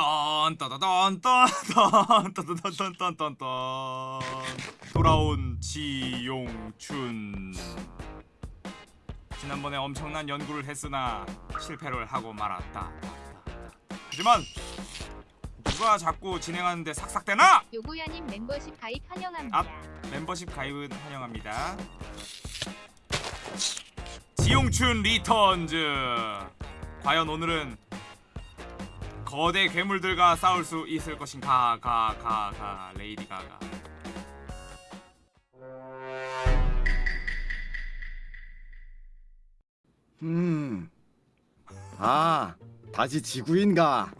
딴따다단딴따다단딴따다단딴딴딴 돌아온 지용춘 지난번에 엄청난 연구를 했으나 실패를 하고 말았다 하지만 누가 자꾸 진행하는데 삭삭대나? 요고야님 멤버십 가입 환영합니다. 앞 멤버십 가입은 환영합니다. 지용춘 returns. 과연 오늘은 거대 괴물들과 싸울 수 있을 것인가? 가, 가, 가, 레이디 가가. 음. 아, 다시 지구인가?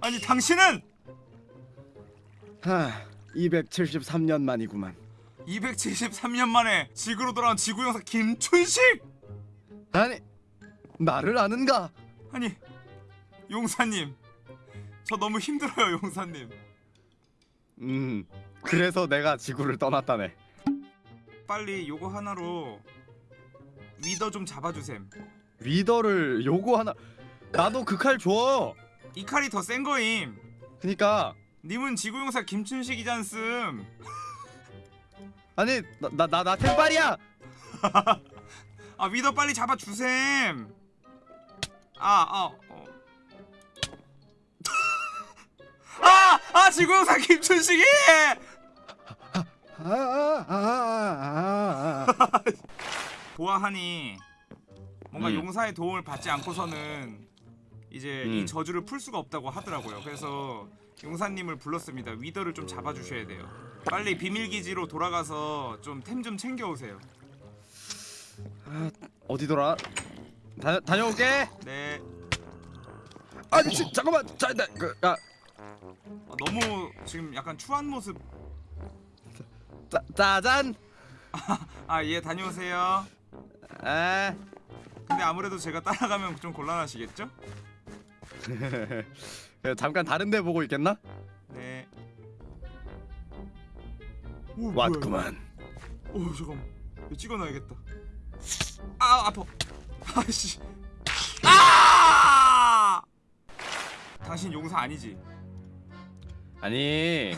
아니 당신은 하, 273년 만이구만. 273년 만에 지구로 돌아온 지구 형사 김춘식. 아니, 나를 아는가? 아니 용사님, 저 너무 힘들어요 용사님. 음, 그래서 내가 지구를 떠났다네. 빨리 요거 하나로 위더 좀 잡아주셈. 리더를 요거 하나. 나도 그 칼 줘. 이 칼이 더 센 거임. 그니까 님은 지구용사 김춘식이잖음. 아니 나나나 템빨이야. 아 위더 빨리 잡아주셈. 아 어. 아! 아 지구용사 김춘식이! 아, 아, 아, 아, 아. 보아하니 뭔가 음. 용사의 도움을 받지 않고서는 이제 이 음. 저주를 풀 수가 없다고 하더라고요. 그래서 용사님을 불렀습니다. 위더를 좀 잡아주셔야 돼요. 빨리 비밀기지로 돌아가서 좀 템 좀 챙겨오세요. 어디더라? 다 다녀올게. 네. 지, 잠깐만. 자, 나, 그, 아, 아, 너무 지금 약간 추한 모습. 짜, 짜잔. 아 예 다녀오세요. 에. 근데 아무래도 제가 따라가면 좀 곤란하시겠죠? 잠깐 다른 데 보고 있겠나? 네. 오, 왔구만. 오 잠깐. 이거 찍어놔야겠다. 아 아파. 아씨. 아! 당신 용사 아니지? 아니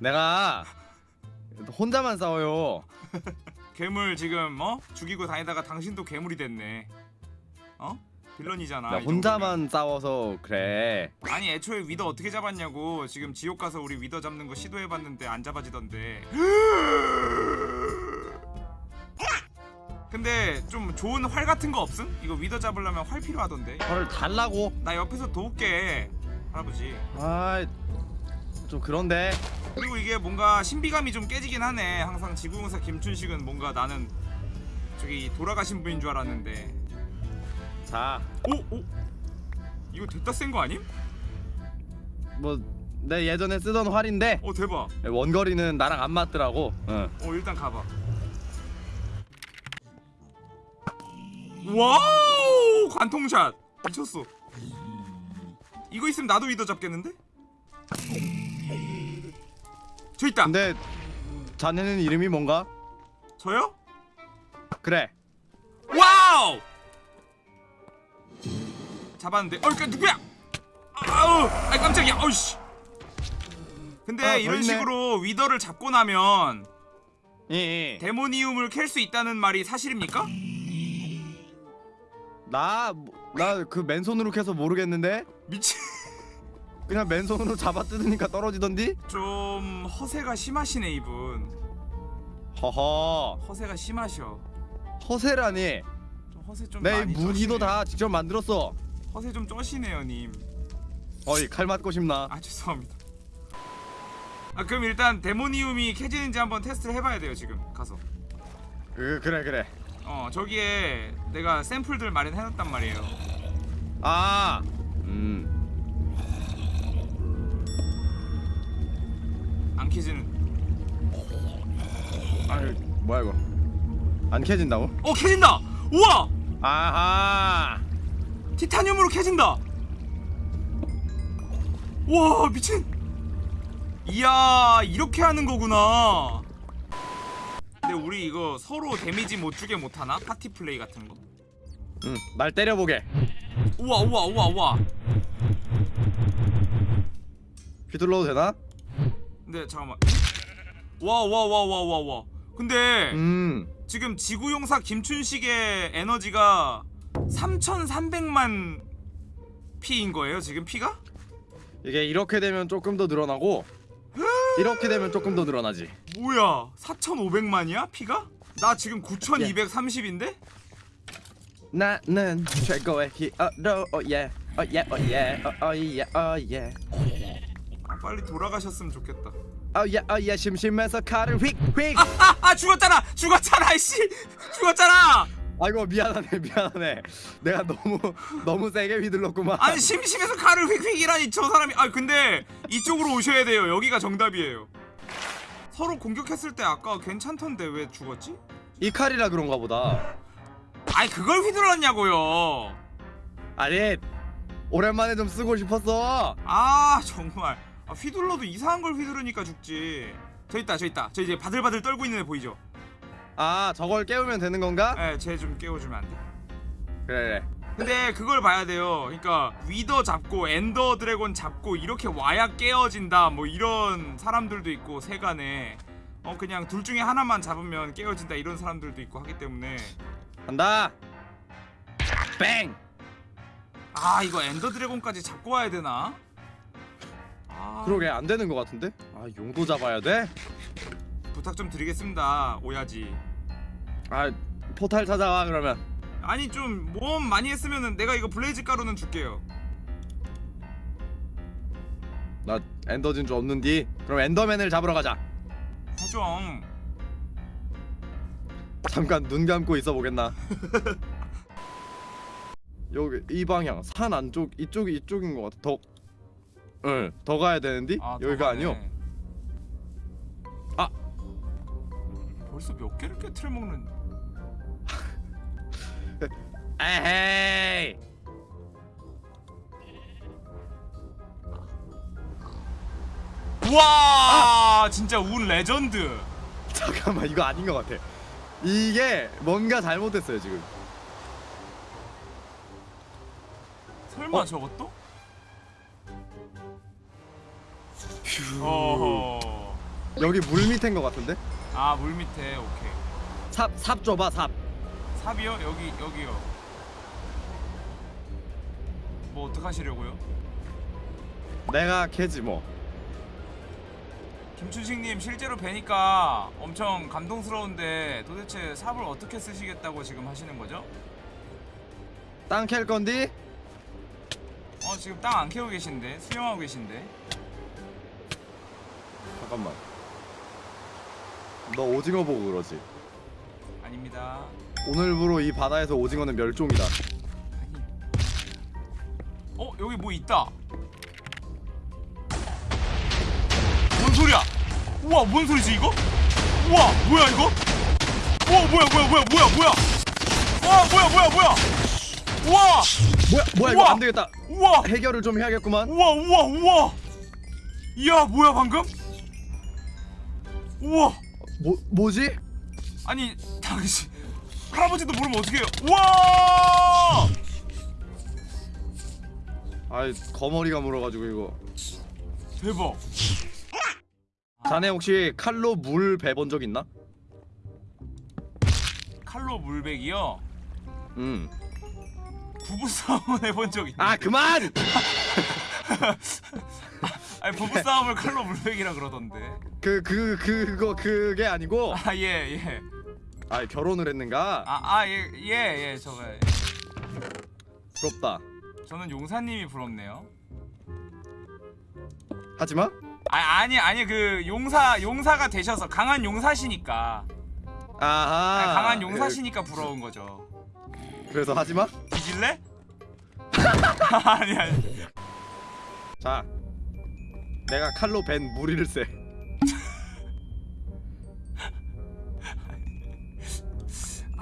내가 혼자만 싸워요. 괴물 지금 어 죽이고 다니다가 당신도 괴물이 됐네. 어? 빌런이잖아. 나이 혼자만 싸워서 그래. 아니 애초에 위더 어떻게 잡았냐고. 지금 지옥 가서 우리 위더 잡는 거 시도해봤는데 안 잡아지던데. 근데 좀 좋은 활 같은 거 없음? 이거 위더 잡으려면 활 필요하던데. 헐 달라고. 나 옆에서 도울게 할아버지. 아 좀 그런데. 그리고 이게 뭔가 신비감이 좀 깨지긴 하네. 항상 지구용사 김춘식은 뭔가 나는 저기 돌아가신 분인 줄 알았는데. 자, 오 오. 이거 됐다 센 거 아님? 뭐 내 예전에 쓰던 활인데 어 대박. 원거리는 나랑 안 맞더라고. 응. 어 일단 가봐. 와우 관통샷 미쳤어. 이거 있으면 나도 위더 잡겠는데? 저 있다. 근데 자네는 이름이 뭔가? 저요? 그래. 와우! 잡았는데 어, 그 누구야? 아우, 아 깜짝이야. 어이씨. 근데 아, 더 이런. 식으로 위더를 잡고 나면 이, 이. 데모니움을 캘 수 있다는 말이 사실입니까? 나 나 그 맨손으로 캐서 모르겠는데 미친. 그냥 맨손으로 잡아 뜯으니까 떨어지던디? 좀 허세가 심하시네 이분. 허허. 허세가 심하셔. 허세라니. 좀 허세 좀 내 많이 무기도 쩌시네요. 다 직접 만들었어. 허세 좀 쩌시네요 님. 어이 칼 맞고 싶나? 아 죄송합니다. 아 그럼 일단 데모니움이 캐지는지 한번 테스트 해봐야 돼요 지금 가서. 그 그래 그래. 어 저기에 내가 샘플들 마련해놨단 말이에요 아. 캐지는 아유 뭐야 이거? 안 캐진다고? 어 캐진다! 우와! 아하. 티타늄으로 캐진다! 와 미친 이야 이렇게 하는 거구나 근데 우리 이거 서로 데미지 못 주게 못하나? 파티 플레이 같은 거 응. 날 때려보게. 우와 우와 우와 우와 휘둘러도 되나? 근데 잠깐만. 와 와 와 와 와 와. 근데 음. 지금 지구용사 김춘식의 에너지가 3,300만 피인 거예요 지금 피가? 이게 이렇게 되면 조금 더 늘어나고 이렇게 되면 조금 더 늘어나지. 뭐야 4,500만이야 피가? 나 지금 9,230인데? 나는 최고의 히어로 오예 오예 오예 오예 오예. 아, 빨리 돌아가셨으면 좋겠다. 오예 오예 심심해서 칼을 휙휙 아, 아 죽었잖아! 죽었잖아 이씨! 죽었잖아! 아이고 미안하네 미안하네. 내가 너무 너무 세게 휘둘렀구만. 아니 심심해서 칼을 휙휙이라니 저 사람이. 아 근데 이쪽으로 오셔야 돼요. 여기가 정답이에요. 서로 공격했을 때 아까 괜찮던데 왜 죽었지? 이 칼이라 그런가 보다. 아니 그걸 휘둘렀냐고요. 아니 오랜만에 좀 쓰고 싶었어. 아 정말 아, 휘둘러도 이상한 걸 휘두르니까 죽지. 저 있다 저 있다. 저 이제 바들바들 떨고 있는 애 보이죠? 아 저걸 깨우면 되는 건가? 예쟤 좀 깨워주면 안 돼? 그래 그래. 근데 그걸 봐야 돼요. 그러니까 위더 잡고 엔더 드래곤 잡고 이렇게 와야 깨어진다. 뭐 이런 사람들도 있고 세간에. 어 그냥 둘 중에 하나만 잡으면 깨어진다 이런 사람들도 있고 하기 때문에. 간다. 뺑아 이거 엔더 드래곤까지 잡고 와야 되나? 아. 그러게 안 되는 것 같은데? 아 용도 잡아야 돼? 부탁 좀 드리겠습니다 오야지. 아 포탈 찾아와 그러면. 아니 좀 모험 많이 했으면은 내가 이거 블레이즈 가루는 줄게요. 나 엔더 진주 없는디? 그럼 엔더맨을 잡으러 가자. 사정. 잠깐 눈 감고 있어 보겠나? 여기 이 방향 산 안쪽 이쪽이 이쪽인 것 같아. 더 응, 더 가야 되는디? 아, 여기가 더 아니요. 아. 벌써 몇 개를 깨트려 먹는 에헤이 와 진짜 운 레전드 잠깐만 이거 아닌 것 같아 이게 뭔가 잘못됐어요 지금 설마 어? 저것도? 어허 여기 물 밑인 것 같은데? 아 물 밑에 오케이 삽, 삽 줘봐 삽 삽이요? 여기 여기요 뭐 어떡하시려고요? 내가 캐지 뭐 김춘식님 실제로 뵈니까 엄청 감동스러운데 도대체 삽을 어떻게 쓰시겠다고 지금 하시는 거죠? 땅캘 건디? 어 지금 땅 안 캐고 계신데 수영하고 계신데 잠깐만. 너 오징어 보고 그러지? 아닙니다. 오늘부로 이 바다에서 오징어는 멸종이다. 아니. 어 여기 뭐 있다. 뭔 소리야? 우와 뭔 소리지 이거? 우와 뭐야 이거? 우와 뭐야 뭐야 뭐야 뭐야 뭐야? 와 뭐야 뭐야 뭐야? 우와! 뭐야 뭐야 이거 우와! 안 되겠다. 우와! 해결을 좀 해야겠구만. 우와 우와 우와! 이야 뭐야 방금 우와 뭐 뭐지? 아니 당신 할아버지도 모르면 어떡해요 우와 아이 거머리가 물어가지고 이거 대박 자네 혹시 칼로 물 베본 적 있나? 칼로 물백이요 음. 부부싸움은 해본 적 있는데 아 그만! 아니 부부싸움을 칼로 물백이라 그러던데 그그 그, 그거 그게 아니고 아 예 예. 아 결혼을 했는가? 아 아 예 예 예 저거 부럽다. 저는 용사님이 부럽네요. 하지마. 아 아니 아니 그 용사 용사가 되셔서 강한 용사시니까 아하. 아니, 강한 용사시니까 부러운 거죠. 그, 그래서 하지마. 뒤질래? 아니 아니. 자, 내가 칼로 벤 무리를 세.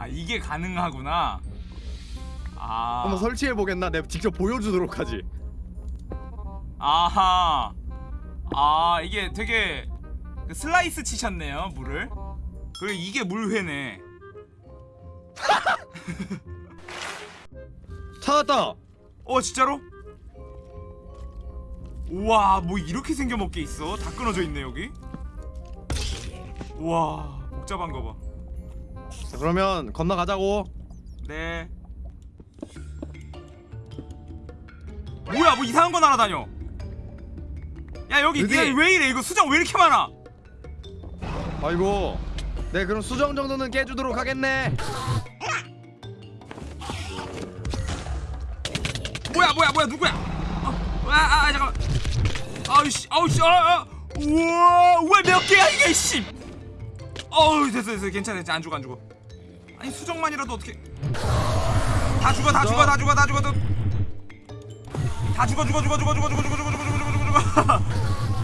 아 이게 가능하구나. 아. 한번 설치해 보겠나? 내가 직접 보여주도록 하지. 아하. 아 이게 되게 그 슬라이스 치셨네요 물을. 그리고 이게 물회네. 찾았다. 어 진짜로? 우와 뭐 이렇게 생겨 먹게 있어 다 끊어져 있네 여기 우와 복잡한 거봐 자, 그러면 건너가자고. 네. 뭐야 뭐 이상한 거 날아다녀 야 여기? 야, 왜 이래 이거 수정 왜 이렇게 많아 아이고. 네 그럼 수정 정도는 깨주도록 하겠네. 뭐야 뭐야 뭐야 누구야 어, 아, 아, 아 잠깐만 아우씨 아우씨 아, 아. 우와 우와 몇 개야 이게 씨 어우 됐어 됐어 괜찮아 괜찮아 안 죽어 안 죽어 아니 수정만이라도 어떻게 다 죽어 다 죽어 다 죽어 다 죽어 다 죽어 죽어 죽어 죽어 죽어 죽어 죽어 죽어 죽어 죽어 죽어 죽어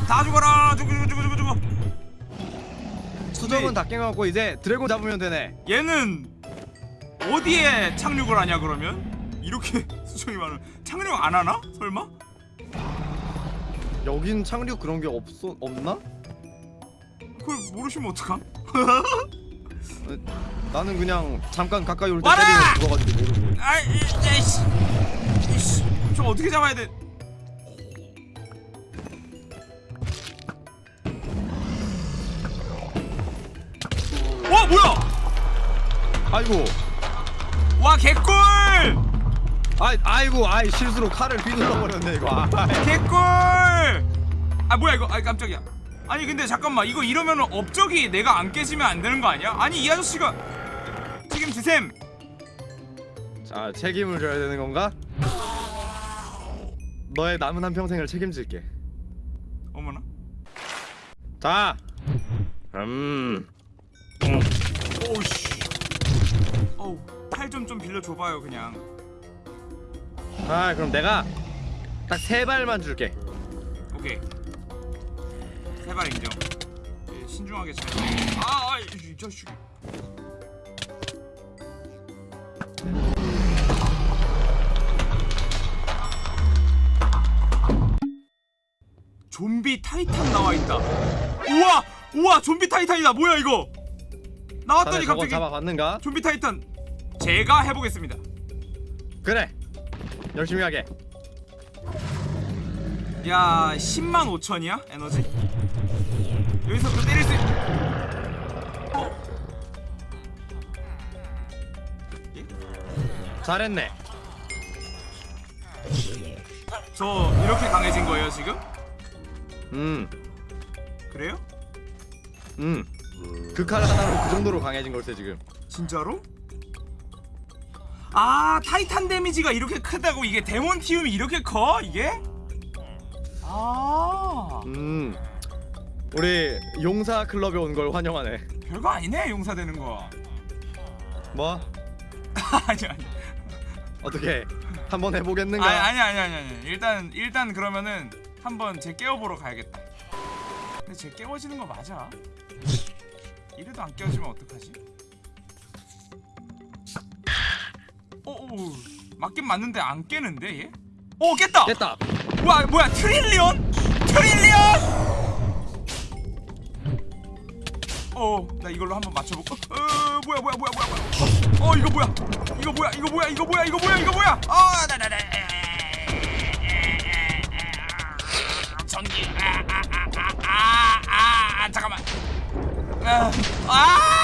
다 죽어라 죽어 죽어 죽어 죽어 죽어 수정은 네. 다 깨갖고 이제 드래곤 잡으면 되네. 얘는 어디에 착륙을 하냐 그러면 이렇게 수정이 많은 착륙 안 하나 설마 여긴 착륙 그런 게 없어 없나? 그걸 모르시면 어떡함 나는 그냥 잠깐 가까이 올 때! 때리면 죽어가지고 모르고. 아이 에이씨 이씨 저 어떻게 잡아야 돼 와 뭐야 아이고. 와 개꿀 아이 아이고 아이 실수로 칼을 휘둘러 버렸네 이거. 아, 개꿀 아 뭐야 이거 아 깜짝이야 아니 근데 잠깐만 이거 이러면은 업적이 내가 안 깨지면 안 되는 거 아니야 아니 이 아저씨가 책임지셈 자 책임을 져야 되는 건가? 너의 남은 한 평생을 책임질게. 어머나 자. 음. 오우씨 어우 팔좀좀 빌려줘봐요 그냥 아 그럼 내가 딱 세 발만 줄게. 오케이 세발 인정 예, 신중하게 잘 아, 아, 이, 이 자식 좀비 타이탄 나와 있다. 우와, 우와, 좀비 타이탄이다. 뭐야 이거? 나왔더니 갑자기 잡아봤는가? 좀비 타이탄. 제가 해보겠습니다. 그래. 열심히 하게. 야, 10만 5천이야 에너지? 여기서 그 때릴 수. 있... 어? 예? 잘했네. 저 이렇게 강해진 거예요 지금? 음. 그래요? 음. 그칼 하나로 그 정도로 강해진 걸세 지금. 진짜로? 아 타이탄 데미지가 이렇게 크다고 이게 데몬 티움이 이렇게 커 이게? 아 음. 우리 용사 클럽에 온 걸 환영하네. 별거 아니네 용사 되는 거 뭐? 아니 아니 어떻게 한번 해보겠는가? 아니 아니 아니 아니 아니 일단 일단 그러면은 한번 쟤 깨워보러 가야겠다 근데 쟤 깨워지는 거 맞아? 이래도 안 깨워지면 어떡하지? 오 오 맞긴 맞는데 안 깨는데 얘? 오 깼다! 됐다. 와 뭐야 트릴리언? 트릴리언? 어나 이걸로 한번 맞춰볼까? 어 뭐야 뭐야 뭐야 뭐야 뭐야. 어, 어 이거 뭐야? 이거 뭐야 이거 뭐야 이거 뭐야 이거 뭐야 이거 뭐야? 어 나나나. 전기. 아아아아아 아, 아, 아, 잠깐만. 아, 아